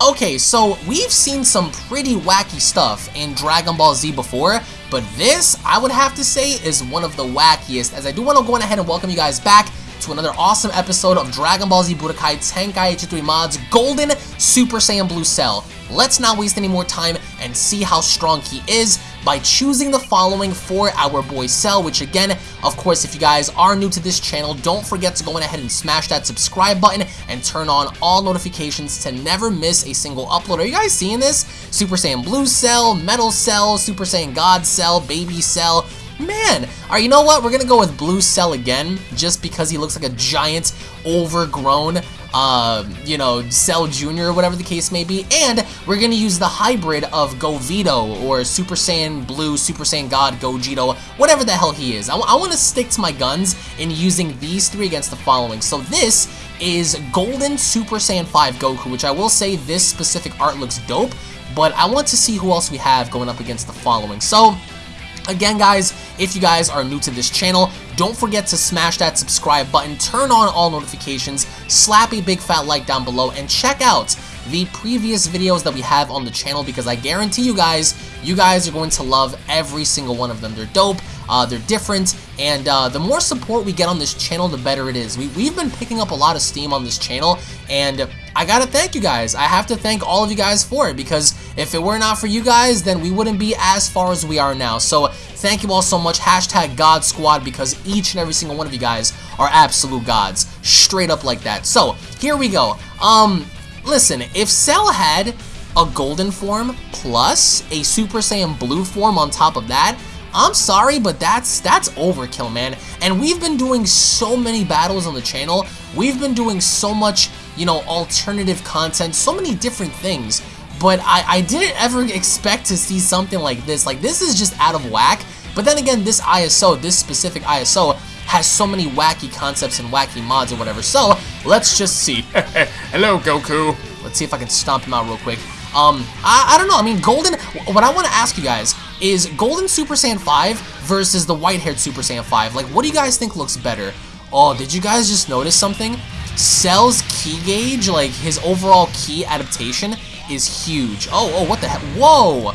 Okay, so we've seen some pretty wacky stuff in Dragon Ball Z before, but this, I would have to say, is one of the wackiest, as I do want to go ahead and welcome you guys back to another awesome episode of Dragon Ball Z Budokai Tenkaichi 3 Mods Golden Super Saiyan Blue Cell. Let's not waste any more time and see how strong he is by choosing the following for our boy Cell, which again, of course, if you guys are new to this channel, don't forget to go ahead and smash that subscribe button and turn on all notifications to never miss a single upload. Are you guys seeing this? Super Saiyan Blue Cell, Metal Cell, Super Saiyan God Cell, Baby Cell, Man, alright, you know what? We're gonna go with Blue Cell again, just because he looks like a giant, overgrown, uh, you know, Cell Jr. or whatever the case may be, and we're gonna use the hybrid of Govito, or Super Saiyan Blue, Super Saiyan God, Gogito, whatever the hell he is. I, I want to stick to my guns in using these three against the following. So this is Golden Super Saiyan 5 Goku, which I will say this specific art looks dope, but I want to see who else we have going up against the following. So, Again, guys, if you guys are new to this channel, don't forget to smash that subscribe button, turn on all notifications, slap a big fat like down below, and check out the previous videos that we have on the channel because I guarantee you guys, you guys are going to love every single one of them. They're dope, uh, they're different, and uh, the more support we get on this channel, the better it is. We, we've been picking up a lot of steam on this channel, and I gotta thank you guys. I have to thank all of you guys for it because if it were not for you guys, then we wouldn't be as far as we are now. So thank you all so much. Hashtag God Squad because each and every single one of you guys are absolute gods. Straight up like that. So here we go. Um, listen, if Cell had a golden form plus a Super Saiyan blue form on top of that, I'm sorry, but that's that's overkill, man. And we've been doing so many battles on the channel. We've been doing so much, you know, alternative content, so many different things. But I, I didn't ever expect to see something like this. Like, this is just out of whack. But then again, this ISO, this specific ISO, has so many wacky concepts and wacky mods or whatever. So, let's just see. Hello, Goku. Let's see if I can stomp him out real quick. Um, I, I don't know. I mean, Golden, what I want to ask you guys is Golden Super Saiyan 5 versus the white-haired Super Saiyan 5. Like, what do you guys think looks better? Oh, did you guys just notice something? Cell's ki gauge, like his overall ki adaptation, is huge. Oh, oh, what the heck? Whoa!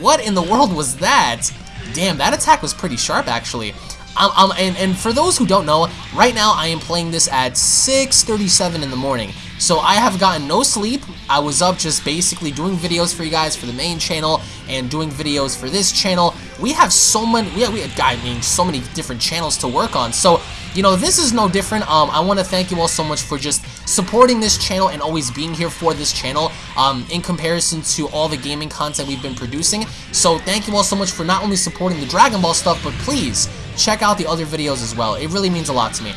What in the world was that? Damn, that attack was pretty sharp, actually. Um, um, and, and for those who don't know, right now I am playing this at 6.37 in the morning. So I have gotten no sleep. I was up just basically doing videos for you guys for the main channel and doing videos for this channel. We have so many, we we have, I mean, so many different channels to work on. So, you know, this is no different. Um, I want to thank you all so much for just supporting this channel and always being here for this channel um, in comparison to all the gaming content we've been producing. So thank you all so much for not only supporting the Dragon Ball stuff, but please check out the other videos as well. It really means a lot to me.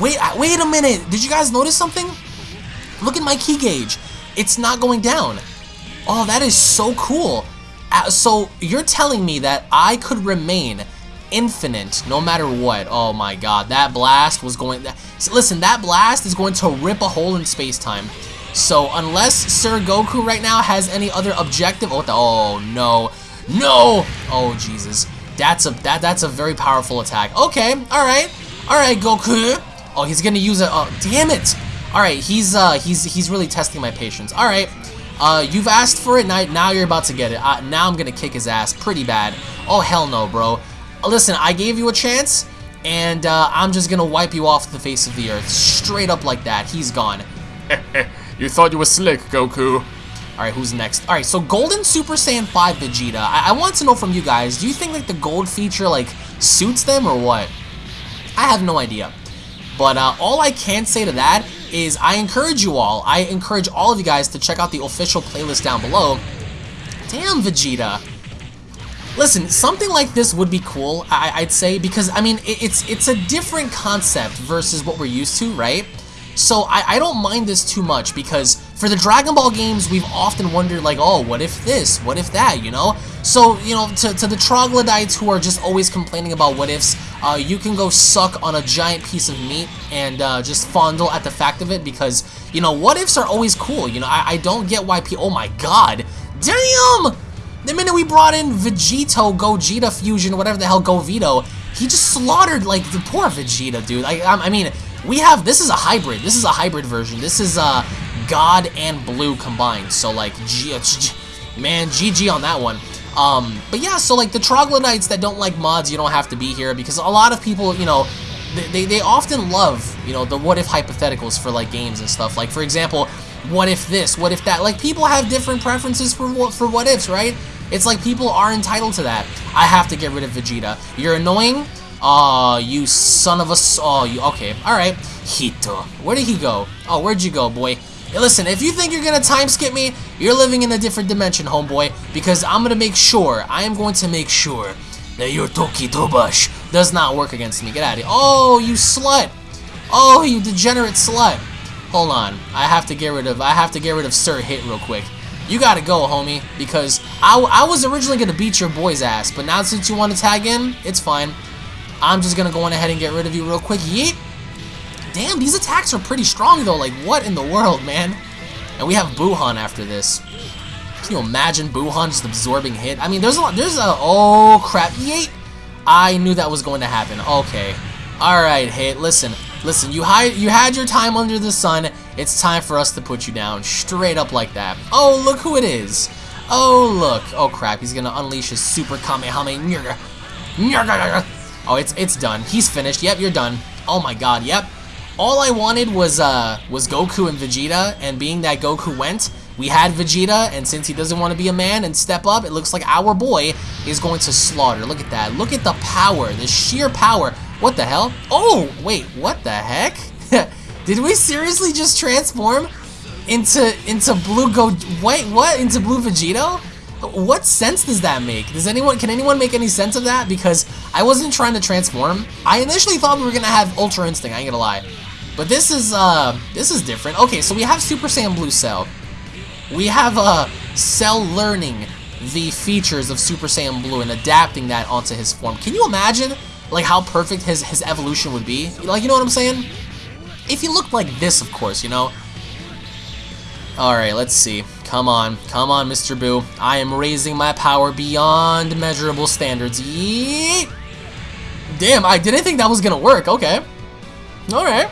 Wait, wait a minute. Did you guys notice something? Look at my ki gauge. It's not going down. Oh, that is so cool. Uh, so you're telling me that I could remain infinite no matter what. Oh my god, that blast was going... So listen, that blast is going to rip a hole in space-time. So unless Sir Goku right now has any other objective... Oh, the, oh no. No! Oh, Jesus. That's a that that's a very powerful attack. Okay, alright. Alright, Goku. Oh, he's gonna use it. Oh, damn it. Alright, he's uh he's he's really testing my patience. Alright. Uh, you've asked for it, now, now you're about to get it. Uh, now I'm gonna kick his ass pretty bad. Oh, hell no, bro. Listen, I gave you a chance, and uh, I'm just gonna wipe you off the face of the earth. Straight up like that. He's gone. you thought you were slick, Goku. Alright, who's next? Alright, so Golden Super Saiyan 5 Vegeta. I, I want to know from you guys, do you think like the gold feature like suits them or what? I have no idea. But uh, all I can say to that is I encourage you all, I encourage all of you guys to check out the official playlist down below. Damn, Vegeta. Listen, something like this would be cool, I would say, because, I mean, it, it's it's a different concept versus what we're used to, right? So I, I don't mind this too much, because for the Dragon Ball games, we've often wondered, like, oh, what if this? What if that, you know? So, you know, to, to the troglodytes who are just always complaining about what ifs, uh, you can go suck on a giant piece of meat and uh, just fondle at the fact of it because, you know, what ifs are always cool. You know, I, I don't get why people... Oh my god! Damn! The minute we brought in Vegito, Gogeta Fusion, whatever the hell, Govito, he just slaughtered, like, the poor Vegeta, dude. I, I, I mean, we have... This is a hybrid. This is a hybrid version. This is, uh God and Blue combined. So like, G man, GG on that one. Um, but yeah, so like the troglodytes that don't like mods, you don't have to be here because a lot of people, you know, they, they often love, you know, the what if hypotheticals for like games and stuff. Like for example, what if this, what if that? Like people have different preferences for for what ifs, right? It's like people are entitled to that. I have to get rid of Vegeta. You're annoying. Aw, oh, you son of a... Oh, you... Okay, alright. Hito. Where did he go? Oh, where'd you go, boy? Hey, listen, if you think you're gonna time skip me, you're living in a different dimension, homeboy. Because I'm gonna make sure, I am going to make sure that your Toki Tobashi does not work against me. Get out of here. Oh, you slut. Oh, you degenerate slut. Hold on. I have to get rid of, I have to get rid of Sir Hit real quick. You gotta go, homie, because I, I was originally gonna beat your boy's ass, but now since you want to tag in, it's fine. I'm just gonna go on ahead and get rid of you real quick. Yeet! Damn, these attacks are pretty strong though, like what in the world, man? And we have Buuhan after this. Can you imagine Buuhan just absorbing hit? I mean, there's a lot, there's a, oh crap, yeet! I knew that was going to happen, okay. Alright, Hit, listen, listen, you, had you had your time under the sun, it's time for us to put you down, straight up like that. Oh, look who it is. Oh, look. Oh, crap, he's gonna unleash his super Kamehameha. Oh, it's it's done. He's finished. Yep, you're done. Oh my god, yep. All I wanted was uh was Goku and Vegeta, and being that Goku went, we had Vegeta, and since he doesn't want to be a man and step up, it looks like our boy is going to slaughter. Look at that. Look at the power, the sheer power. What the hell? Oh, wait, what the heck? Did we seriously just transform into into blue go wait what into blue Vegito? What sense does that make? Does anyone can anyone make any sense of that? Because I wasn't trying to transform. I initially thought we were gonna have Ultra Instinct. I ain't gonna lie, but this is uh this is different. Okay, so we have Super Saiyan Blue Cell. We have uh Cell learning the features of Super Saiyan Blue and adapting that onto his form. Can you imagine like how perfect his his evolution would be? Like you know what I'm saying? If you look like this, of course, you know. Alright, let's see. Come on. Come on, Mr. Boo. I am raising my power beyond measurable standards. Damn, I didn't think that was gonna work. Okay. Alright.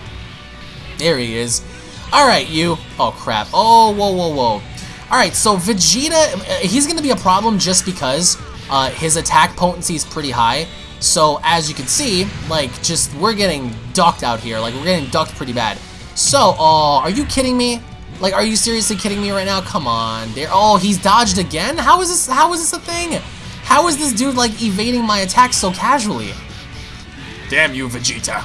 There he is. Alright, you. Oh, crap. Oh, whoa, whoa, whoa. Alright, so Vegeta, uh, he's gonna be a problem just because uh, his attack potency is pretty high. So as you can see, like just we're getting ducked out here. Like we're getting ducked pretty bad. So, uh, are you kidding me? Like, are you seriously kidding me right now? Come on, there. Oh, he's dodged again. How is this? How is this a thing? How is this dude like evading my attacks so casually? Damn you, Vegeta.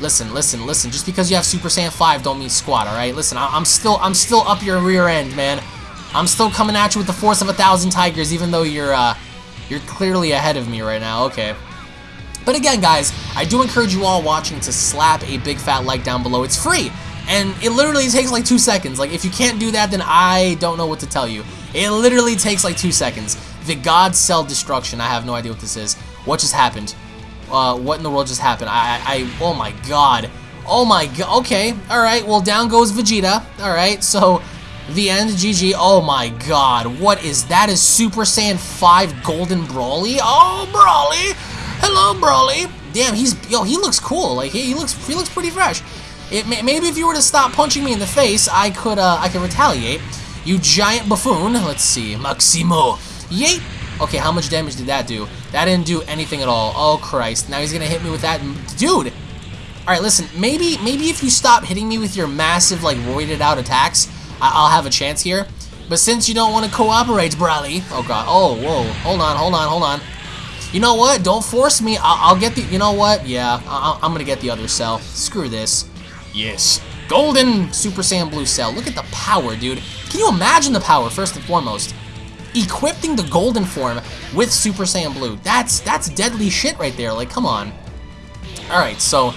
Listen, listen, listen. Just because you have Super Saiyan 5 don't mean squat, all right? Listen, I am still, I'm still up your rear end, man. I'm still coming at you with the force of a thousand tigers, even though you're, uh, you're clearly ahead of me right now, okay. But again, guys, I do encourage you all watching to slap a big fat like down below. It's free, and it literally takes like two seconds. Like, if you can't do that, then I don't know what to tell you. It literally takes like two seconds. The God Cell Destruction, I have no idea what this is. What just happened? Uh, what in the world just happened? I, I, oh my god. Oh my god, okay, alright, well down goes Vegeta, alright, so the end, GG. Oh my god, what is that? Is Super Saiyan 5 Golden Broly? Oh, Broly! Hello, Broly! Damn, he's, yo, he looks cool. Like, he, he looks, he looks pretty fresh. It, maybe if you were to stop punching me in the face, I could, uh, I could retaliate. You giant buffoon. Let's see. Maximo. Yeet! Okay, how much damage did that do? That didn't do anything at all. Oh, Christ. Now he's gonna hit me with that. Dude! Alright, listen. Maybe, maybe if you stop hitting me with your massive, like, roided out attacks, I will have a chance here. But since you don't want to cooperate, Broly. Oh, God. Oh, whoa. Hold on, hold on, hold on. You know what? Don't force me. I'll, I'll get the... You know what? Yeah, I I'm going to get the other cell. Screw this. Yes. Golden Super Saiyan Blue Cell. Look at the power, dude. Can you imagine the power, first and foremost? Equipping the golden form with Super Saiyan Blue. That's that's deadly shit right there. Like, come on. Alright, so...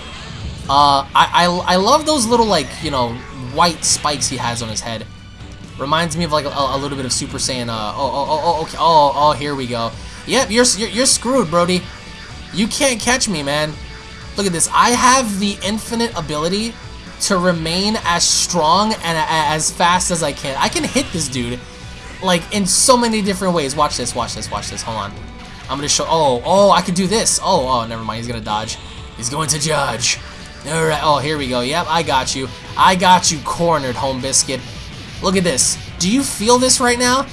Uh, I, I, I love those little, like, you know, white spikes he has on his head. Reminds me of like a, a little bit of Super Saiyan. Uh, oh, oh, oh, oh, okay. Oh, oh, here we go. Yep, you're, you're you're screwed, Broly. You can't catch me, man. Look at this. I have the infinite ability to remain as strong and as fast as I can. I can hit this dude like in so many different ways. Watch this, watch this, watch this. Hold on. I'm gonna show. Oh, oh, I can do this. Oh, oh, never mind. He's gonna dodge. He's going to judge. Alright, oh, here we go. Yep, I got you. I got you cornered, Home Biscuit. Look at this. Do you feel this right now?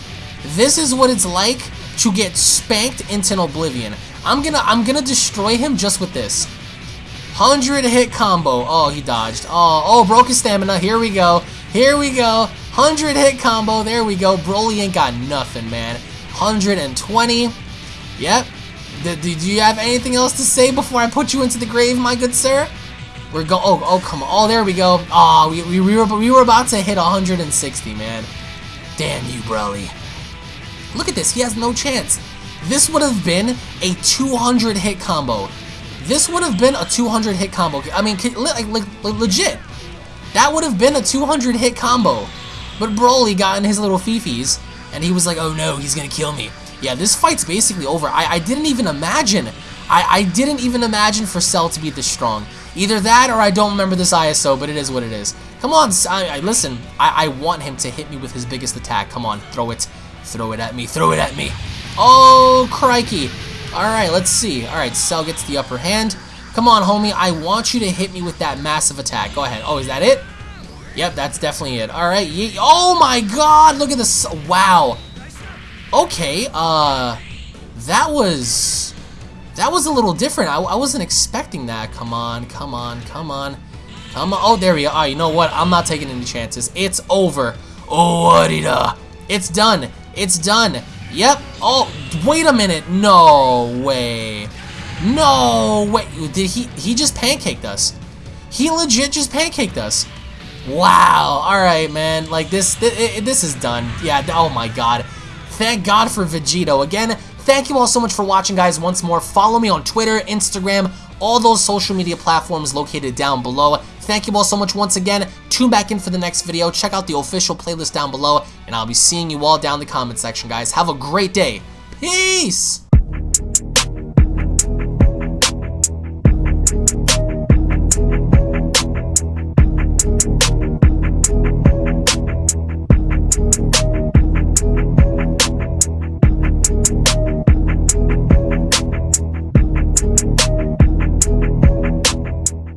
This is what it's like to get spanked into oblivion. I'm gonna I'm gonna destroy him just with this. 100 hit combo. Oh, he dodged. Oh, oh, broke his stamina. Here we go. Here we go. 100 hit combo. There we go. Broly ain't got nothing, man. 120. Yep. Do you have anything else to say before I put you into the grave, my good sir? We're go. Oh, oh, come on. Oh, there we go. Oh, we, we, we, were, we were about to hit 160, man. Damn you, Broly. Look at this. He has no chance. This would have been a 200 hit combo. This would have been a 200 hit combo. I mean, like, like legit. That would have been a 200 hit combo. But Broly got in his little fifis, and he was like, oh no, he's gonna kill me. Yeah, this fight's basically over. I, I didn't even imagine. I, I didn't even imagine for Cell to be this strong. Either that or I don't remember this ISO, but it is what it is. Come on, I, I listen, I, I want him to hit me with his biggest attack. Come on, throw it. Throw it at me. Throw it at me. Oh, crikey. Alright, let's see. Alright, Cell gets the upper hand. Come on, homie. I want you to hit me with that massive attack. Go ahead. Oh, is that it? Yep, that's definitely it. Alright. Oh, my God. Look at this. Wow. Okay. Uh, that was... That was a little different. I, I wasn't expecting that. Come on. Come on. Come on. Come on. Oh, there we. Oh, you know what? I'm not taking any chances. It's over. Oh, what It's done. It's done. Yep. Oh, wait a minute. No way. No way. Did he? He just pancaked us. He legit just pancaked us. Wow. All right, man. Like this. This, this is done. Yeah. Oh my God. Thank God for Vegito. Again, thank you all so much for watching, guys. Once more, follow me on Twitter, Instagram, all those social media platforms located down below. Thank you all so much once again. Tune back in for the next video. Check out the official playlist down below, and I'll be seeing you all down in the comment section, guys. Have a great day. Peace!